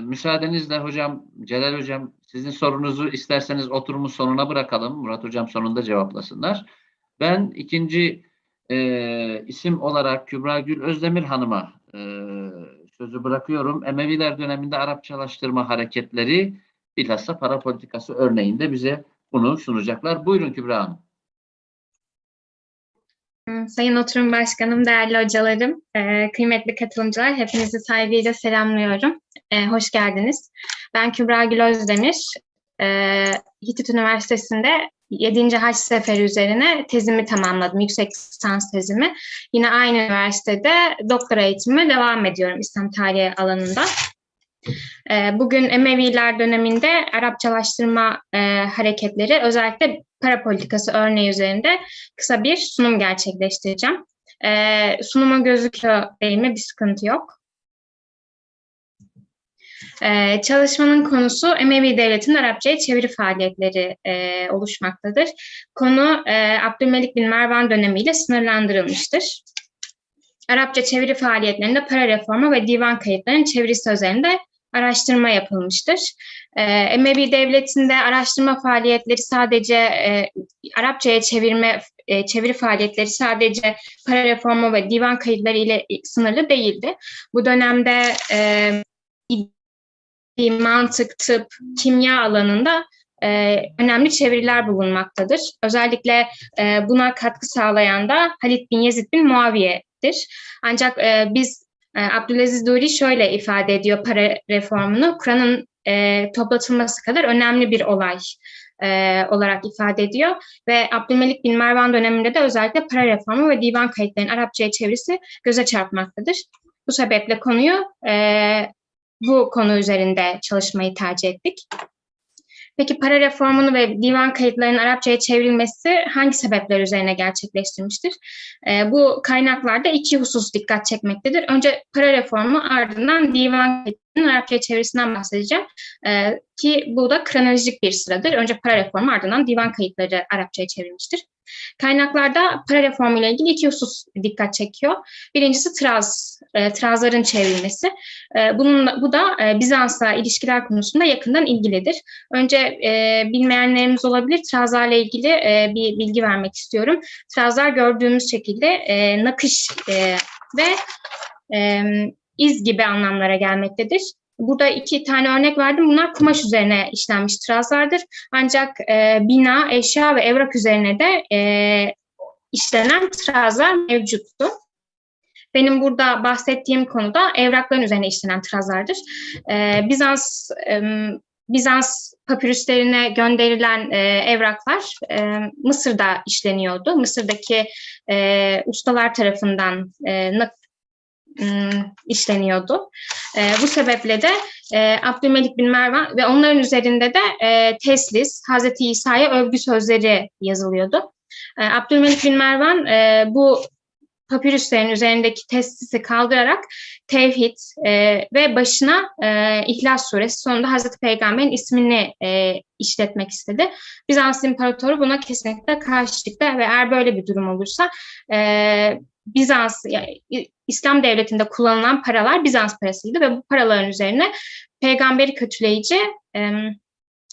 müsaadenizle hocam, Celal hocam sizin sorunuzu isterseniz oturumun sonuna bırakalım. Murat hocam sonunda cevaplasınlar. Ben ikinci e, isim olarak Kübra Gül Özdemir Hanım'a e, sözü bırakıyorum. Emeviler döneminde Arapçalaştırma hareketleri bilhassa para politikası örneğinde bize bunu sunacaklar. Buyurun Kübra Hanım. Sayın Oturum Başkanım, değerli hocalarım, e, kıymetli katılımcılar, hepinizi saygıyla selamlıyorum. E, hoş geldiniz. Ben Kübra Gül Özdemir. E, Hitit Üniversitesi'nde 7. Haç Seferi üzerine tezimi tamamladım, yüksek lisans tezimi. Yine aynı üniversitede doktora eğitimime devam ediyorum İslam tarihi alanında. E, bugün Emeviler döneminde Arapçalaştırma e, hareketleri özellikle para politikası örneği üzerinde kısa bir sunum gerçekleştireceğim. E, sunuma gözüküyor değil mi? Bir sıkıntı yok. Ee, çalışmanın konusu Emevi Devleti'nin Arapçaya çeviri faaliyetleri e, oluşmaktadır. Konu e, Abdülmelik bin Mervan dönemiyle sınırlandırılmıştır. Arapça çeviri faaliyetlerinde para reformu ve divan kayıtlarının çevirisi üzerinde araştırma yapılmıştır. Emevi Devleti'nde araştırma faaliyetleri sadece e, Arapçaya çevirme e, çeviri faaliyetleri sadece para reformu ve divan kayıtları ile sınırlı değildi. Bu dönemde e, mantık, tıp, kimya alanında e, önemli çeviriler bulunmaktadır. Özellikle e, buna katkı sağlayan da Halid bin Yezid bin Muaviye'dir. Ancak e, biz e, Abdülaziz Duri şöyle ifade ediyor para reformunu, Kur'an'ın e, toplatılması kadar önemli bir olay e, olarak ifade ediyor. Ve Abdülmelik bin Mervan döneminde de özellikle para reformu ve divan kayıtlarının Arapçaya çevirisi göze çarpmaktadır. Bu sebeple konuyu e, bu konu üzerinde çalışmayı tercih ettik. Peki para reformunu ve divan kayıtlarının Arapçaya çevrilmesi hangi sebepler üzerine gerçekleştirmiştir? E, bu kaynaklarda iki husus dikkat çekmektedir. Önce para reformu ardından divan Arapçaya çevirisinden bahsedeceğim. E, ki bu da kronolojik bir sıradır. Önce para reformu ardından divan kayıtları Arapçaya çevrilmiştir. Kaynaklarda para reformu ile ilgili iki husus dikkat çekiyor. Birincisi traz, e, trazların çevrilmesi. E, bunun, bu da e, Bizans'la ilişkiler konusunda yakından ilgilidir. Önce e, bilmeyenlerimiz olabilir. Trazlarla ilgili e, bir bilgi vermek istiyorum. Trazlar gördüğümüz şekilde e, nakış e, ve e, iz gibi anlamlara gelmektedir. Burada iki tane örnek verdim. Bunlar kumaş üzerine işlenmiş trazlardır. Ancak e, bina, eşya ve evrak üzerine de e, işlenen trazlar mevcuttu. Benim burada bahsettiğim konuda evrakların üzerine işlenen trazlardır. E, Bizans e, Bizans papirüslerine gönderilen e, evraklar e, Mısır'da işleniyordu. Mısır'daki e, ustalar tarafından e, işleniyordu. E, bu sebeple de e, Abdülmelik bin Mervan ve onların üzerinde de e, teslis, Hazreti İsa'ya övgü sözleri yazılıyordu. E, Abdülmelik bin Mervan e, bu papirüslerin üzerindeki teslisi kaldırarak tevhid ve başına e, İhlas Suresi sonunda Hazreti Peygamber'in ismini işletmek istedi. Bizans İmparatoru buna kesinlikle karşı çıktı ve eğer böyle bir durum olursa Bizans, yani İslam devletinde kullanılan paralar Bizans parasıydı ve bu paraların üzerine peygamberi kötüleyici e,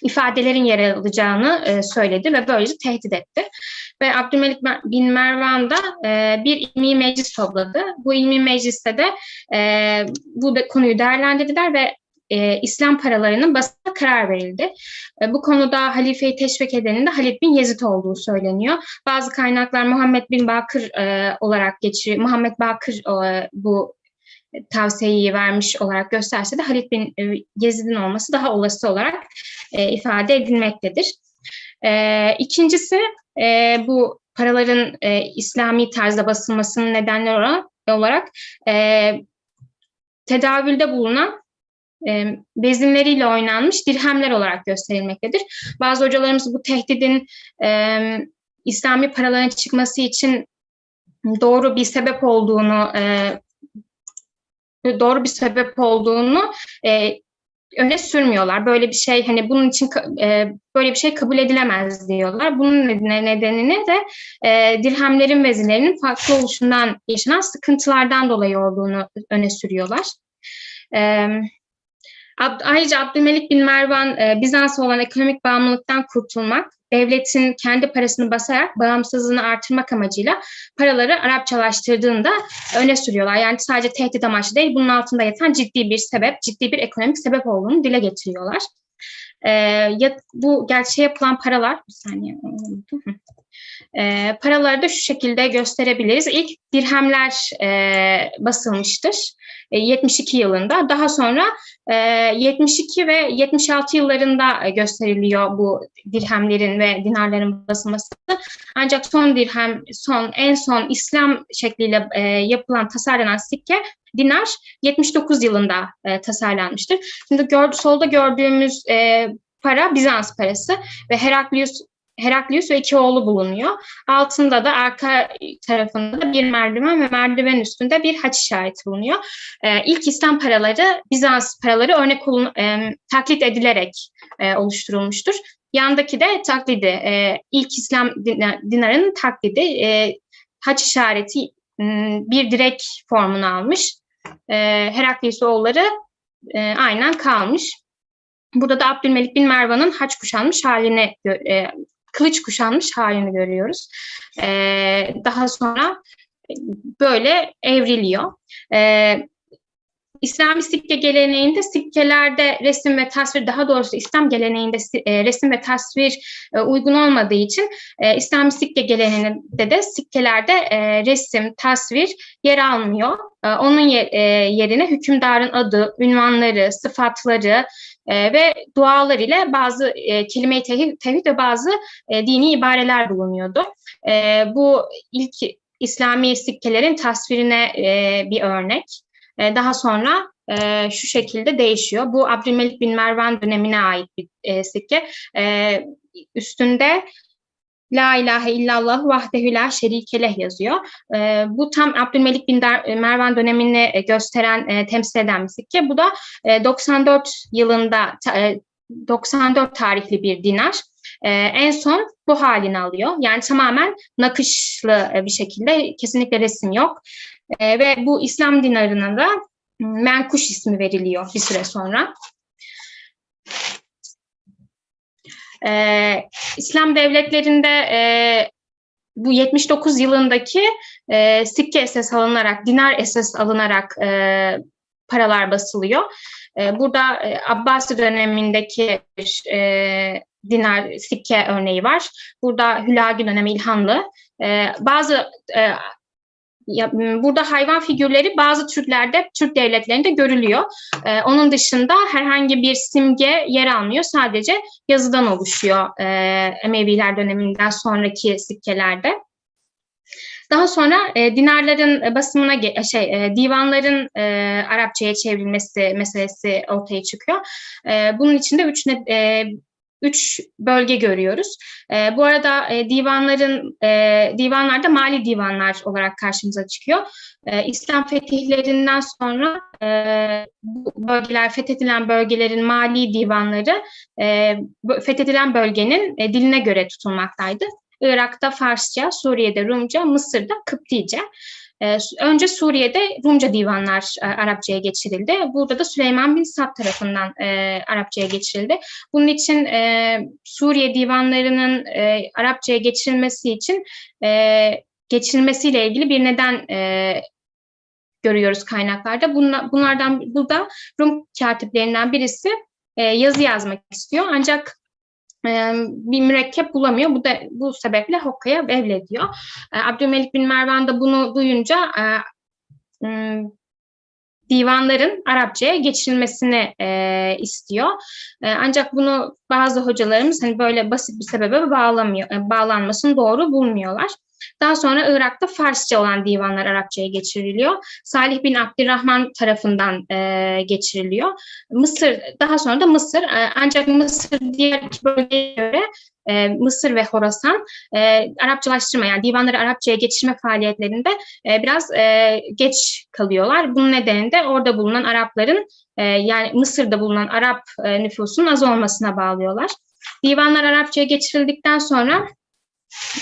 ifadelerin yer alacağını e, söyledi ve böylece tehdit etti. Ve Abdülmelik bin Mervan da e, bir ilmi meclis topladı. Bu ilmi mecliste de e, bu konuyu değerlendirdiler ve e, İslam paralarının basına karar verildi. E, bu konuda halifeyi teşvik edenin de Halid bin Yezid olduğu söyleniyor. Bazı kaynaklar Muhammed bin Bakır e, olarak geçiyor. Muhammed Bakır e, bu tavsiyeyi vermiş olarak gösterse de Halid bin e, Yezid'in olması daha olası olarak e, ifade edilmektedir. E, ikincisi e, bu paraların e, İslami tarzda basılmasının nedenleri olarak, olarak e, tedavülde bulunan e, bezinleriyle oynanmış dirhemler olarak gösterilmektedir. Bazı hocalarımız bu tehdidin e, İslami paraların çıkması için doğru bir sebep olduğunu e, doğru bir sebep olduğunu e, öne sürmüyorlar. Böyle bir şey hani bunun için e, böyle bir şey kabul edilemez diyorlar. Bunun nedenini de e, dirhemlerin vezilerinin farklı oluşundan yaşanan sıkıntılardan dolayı olduğunu öne sürüyorlar. Evet. Ab- Ayrıca Abdülmelik bin Mervan e, Bizans'a olan ekonomik bağımlılıktan kurtulmak, devletin kendi parasını basarak bağımsızlığını artırmak amacıyla paraları Arapçalaştırdığını da öne sürüyorlar. Yani sadece tehdit amaçlı değil, bunun altında yatan ciddi bir sebep, ciddi bir ekonomik sebep olduğunu dile getiriyorlar. E, ya, bu gerçeğe yapılan paralar, bir saniye. E, paraları da şu şekilde gösterebiliriz. İlk dirhemler e, basılmıştır e, 72 yılında. Daha sonra e, 72 ve 76 yıllarında gösteriliyor bu dirhemlerin ve dinarların basılması. Ancak son dirhem, son en son İslam şekliyle e, yapılan, tasarlanan sikke dinar 79 yılında e, tasarlanmıştır. Şimdi gör, solda gördüğümüz e, para Bizans parası ve Heraklius Heraklius ve iki oğlu bulunuyor. Altında da arka tarafında da bir merdiven ve merdiven üstünde bir haç işareti bulunuyor. Ee, ilk İslam paraları Bizans paraları örnek olun, e, taklit edilerek e, oluşturulmuştur. Yandaki de taklidi, e, ilk İslam dinar, dinarının taklidi, e, haç işareti m, bir direk formunu almış. E, Heraklius oğulları e, aynen kalmış. Burada da Abdülmelik bin Mervan'ın haç kuşanmış halini e, kılıç kuşanmış halini görüyoruz. Ee, daha sonra böyle evriliyor. Ee, İslami sikke geleneğinde sikkelerde resim ve tasvir daha doğrusu İslam geleneğinde e, resim ve tasvir e, uygun olmadığı için e, İslami sikke geleneğinde de sikkelerde e, resim, tasvir yer almıyor. E, onun yer, e, yerine hükümdarın adı, ünvanları, sıfatları e, ve dualar ile bazı e, kelime-i tevhid, tevhid ve bazı e, dini ibareler bulunuyordu. E, bu ilk İslami sikkelerin tasvirine e, bir örnek. E, daha sonra e, şu şekilde değişiyor. Bu Abdülmelik bin Mervan dönemine ait bir e, sikke. E, üstünde La ilahe illallah vahdehü la şerikeleh yazıyor. E, bu tam Abdülmelik bin Der, Mervan dönemini e, gösteren, e, temsil eden bir sikke. Bu da e, 94 yılında, e, 94 tarihli bir dinar. Ee, en son bu halini alıyor. Yani tamamen nakışlı bir şekilde kesinlikle resim yok. Ee, ve bu İslam dinarına da menkuş ismi veriliyor bir süre sonra. Ee, İslam devletlerinde e, bu 79 yılındaki e, sikke esas alınarak, dinar esas alınarak e, paralar basılıyor. E, burada e, Abbasi dönemindeki e, dinar sikke örneği var. Burada Hülagi dönemi İlhanlı. E, bazı e, ya, burada hayvan figürleri bazı Türklerde, Türk devletlerinde görülüyor. Ee, onun dışında herhangi bir simge yer almıyor. Sadece yazıdan oluşuyor e, Emeviler döneminden sonraki sikkelerde. Daha sonra e, dinarların basımına şey e, divanların e, Arapçaya çevrilmesi meselesi ortaya çıkıyor. E, bunun içinde üç e, üç bölge görüyoruz. E, bu arada e, divanların e, divanlarda mali divanlar olarak karşımıza çıkıyor. E, İslam fetihlerinden sonra e, bu bölgeler fethedilen bölgelerin mali divanları e, fethedilen bölgenin e, diline göre tutulmaktaydı. Irak'ta Farsça, Suriye'de Rumca, Mısır'da Kıptice. Ee, önce Suriye'de Rumca divanlar e, Arapçaya geçirildi. Burada da Süleyman bin Sad tarafından e, Arapçaya geçirildi. Bunun için e, Suriye divanlarının Arapçaya geçirilmesi için geçirilmesiyle ilgili bir neden görüyoruz kaynaklarda. Bunla, bunlardan bu da Rum katiplerinden birisi yazı yazmak istiyor. Ancak bir mürekkep bulamıyor. Bu da bu sebeple Hokka'ya evlediyor. Abdülmelik bin Mervan da bunu duyunca divanların Arapçaya geçirilmesini istiyor. Ancak bunu bazı hocalarımız hani böyle basit bir sebebe bağlamıyor, e, bağlanmasını doğru bulmuyorlar. Daha sonra Irak'ta Farsça olan divanlar Arapçaya geçiriliyor. Salih bin Abdurrahman tarafından e, geçiriliyor. Mısır, daha sonra da Mısır. E, ancak Mısır diğer iki bölgeye göre e, Mısır ve Horasan e, Arapçalaştırma yani divanları Arapçaya geçirme faaliyetlerinde e, biraz e, geç kalıyorlar. Bunun nedeni de orada bulunan Arapların e, yani Mısır'da bulunan Arap e, nüfusunun az olmasına bağlıyorlar. Divanlar Arapçaya geçirildikten sonra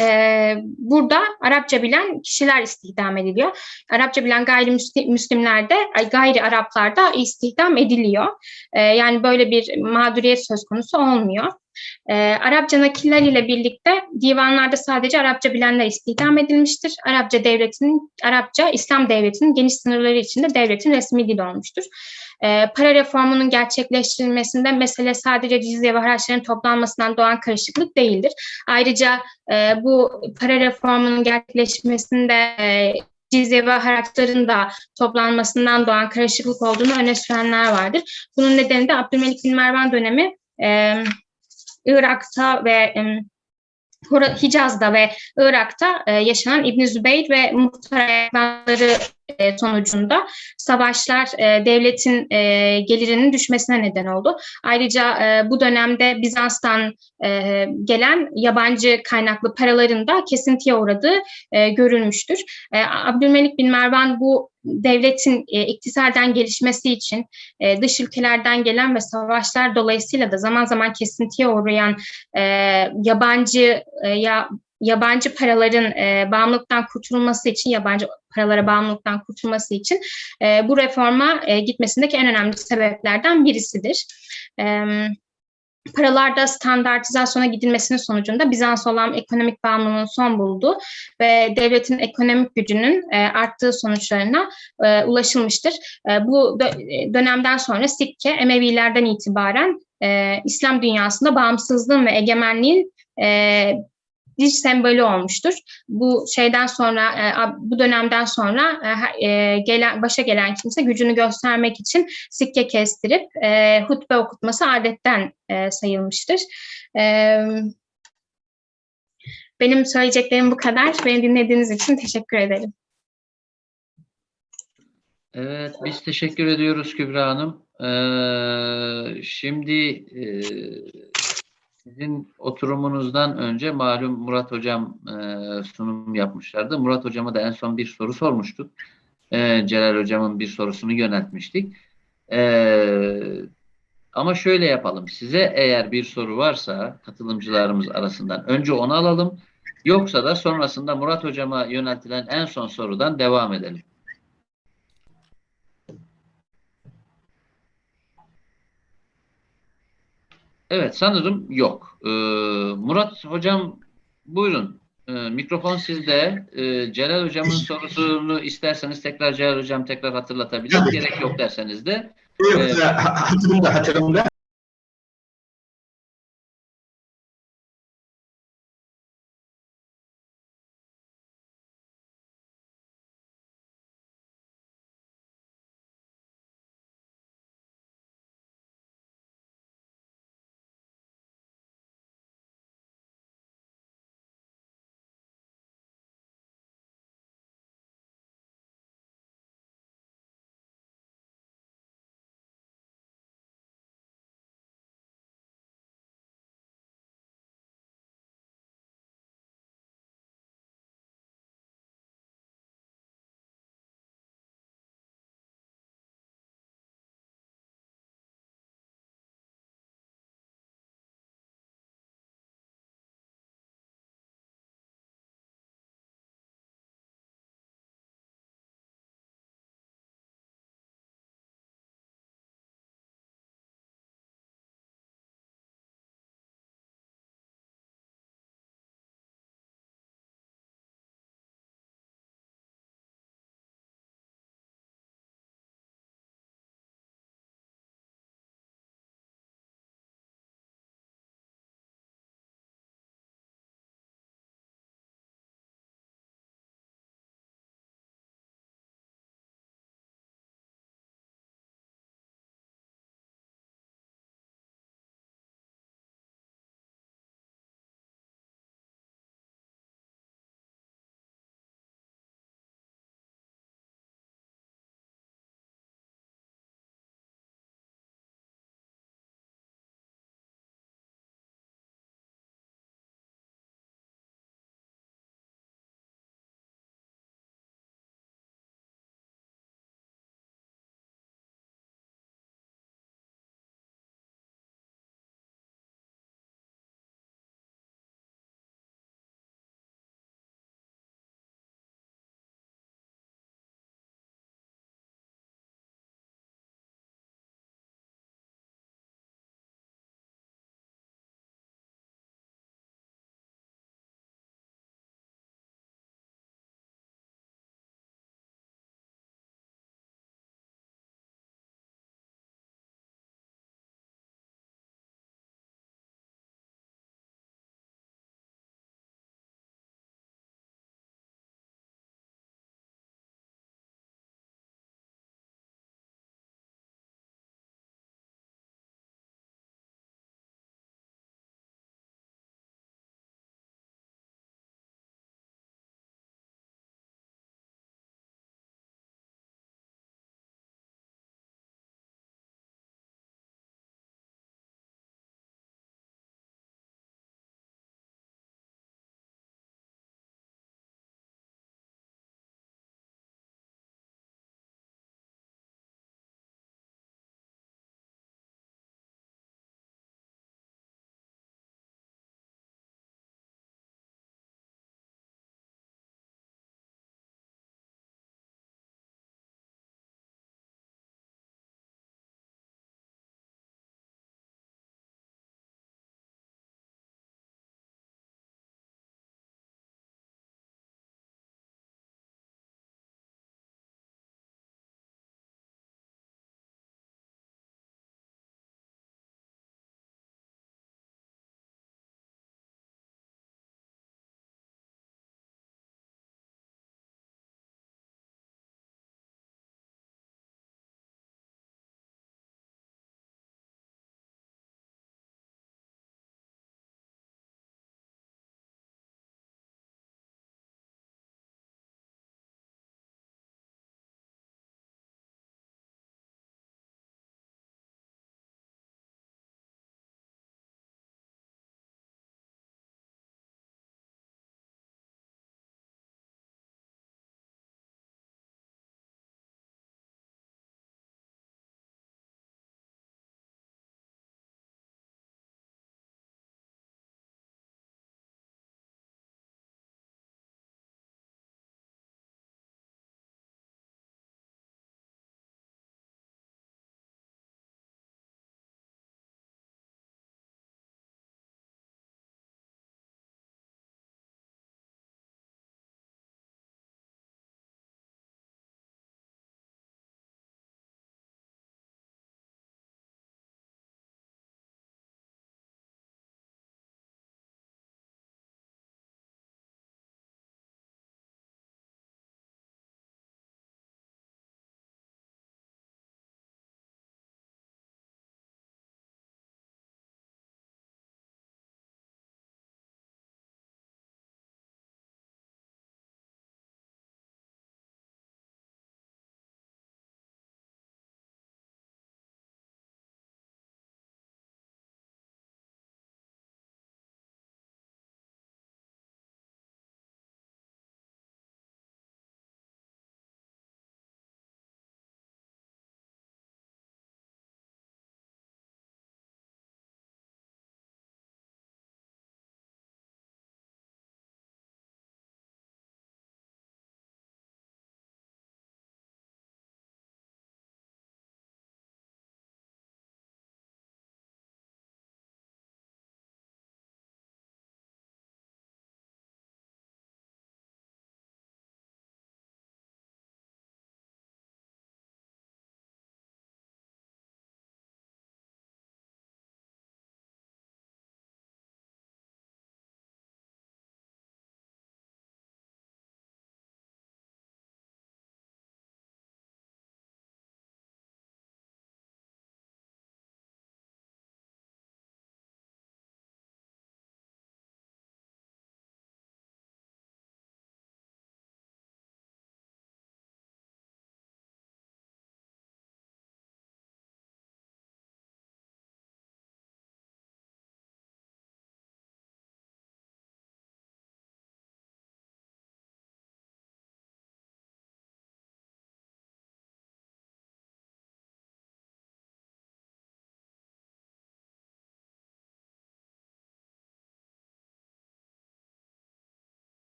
e, burada Arapça bilen kişiler istihdam ediliyor. Arapça bilen gayrimüslimler de gayri Araplar da istihdam ediliyor. E, yani böyle bir mağduriyet söz konusu olmuyor. E, Arapça nakiller ile birlikte divanlarda sadece Arapça bilenler istihdam edilmiştir. Arapça devletinin, Arapça İslam devletinin geniş sınırları içinde devletin resmi dili olmuştur. E, para reformunun gerçekleştirilmesinde mesele sadece cizye ve haraçların toplanmasından doğan karışıklık değildir. Ayrıca e, bu para reformunun gerçekleşmesinde e, cizye ve haraçların da toplanmasından doğan karışıklık olduğunu öne sürenler vardır. Bunun nedeni de Abdülmelik bin Mervan dönemi e, Irak'ta ve e, Hicaz'da ve Irak'ta e, yaşanan İbn Zübeyir ve muhtar ayaklanları e, sonucunda savaşlar e, devletin e, gelirinin düşmesine neden oldu. Ayrıca bu dönemde Bizans'tan gelen yabancı kaynaklı paraların da kesintiye uğradığı görülmüştür. Abdülmelik bin Mervan bu devletin e, iktisaden gelişmesi için dış ülkelerden gelen ve savaşlar dolayısıyla da zaman zaman kesintiye uğrayan yabancı ya yabancı paraların e, bağımlılıktan kurtulması için, yabancı paralara bağımlılıktan kurtulması için e, bu reforma e, gitmesindeki en önemli sebeplerden birisidir. Evet paralarda standartizasyona gidilmesinin sonucunda Bizans olan ekonomik bağımlılığın son buldu ve devletin ekonomik gücünün e, arttığı sonuçlarına e, ulaşılmıştır. E, bu dö dönemden sonra Sikke Emevilerden itibaren e, İslam dünyasında bağımsızlığın ve egemenliğin e, bir sembolü olmuştur. Bu şeyden sonra, e, bu dönemden sonra e, e, gelen başa gelen kimse gücünü göstermek için sikke kestirip hutbe okutması adetten sayılmıştır. Benim söyleyeceklerim bu kadar. Beni dinlediğiniz için teşekkür ederim. Evet, biz teşekkür ediyoruz Kübra Hanım. Ee, şimdi e, sizin oturumunuzdan önce malum Murat Hocam e, sunum yapmışlardı. Murat Hocam'a da en son bir soru sormuştuk. E, Celal Hocam'ın bir sorusunu yöneltmiştik. E, ama şöyle yapalım. Size eğer bir soru varsa katılımcılarımız arasından önce onu alalım. Yoksa da sonrasında Murat Hocam'a yöneltilen en son sorudan devam edelim. Evet sanırım yok. Ee, Murat Hocam buyurun. Ee, mikrofon sizde. Ee, Celal Hocam'ın sorusunu isterseniz tekrar Celal Hocam tekrar hatırlatabilir. Gerek yok derseniz de. Evet, hatırımda hatırımda.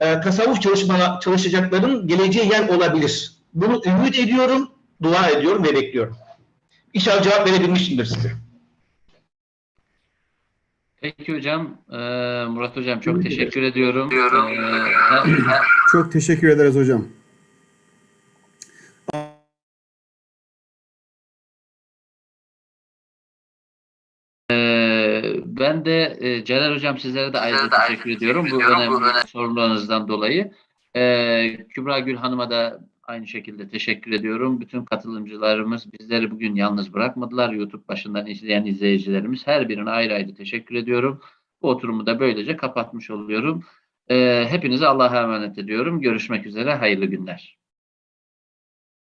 E, tasavvuf çalışma, çalışacakların geleceği yer olabilir. Bunu ümit ediyorum, dua ediyorum ve bekliyorum. İnşallah cevap verebilmişimdir size. Peki hocam, e, Murat hocam çok teşekkür ediyorum. E, he- Çok teşekkür ederiz hocam. Ben de e, Celal Hocam sizlere de ayrıca teşekkür ediyorum bu önemli sorularınızdan dolayı. Ee, Kübra Gül Hanım'a da aynı şekilde teşekkür ediyorum. Bütün katılımcılarımız bizleri bugün yalnız bırakmadılar. YouTube başından izleyen izleyicilerimiz her birine ayrı ayrı teşekkür ediyorum. Bu oturumu da böylece kapatmış oluyorum. Ee, hepinize Allah'a emanet ediyorum. Görüşmek üzere. Hayırlı günler.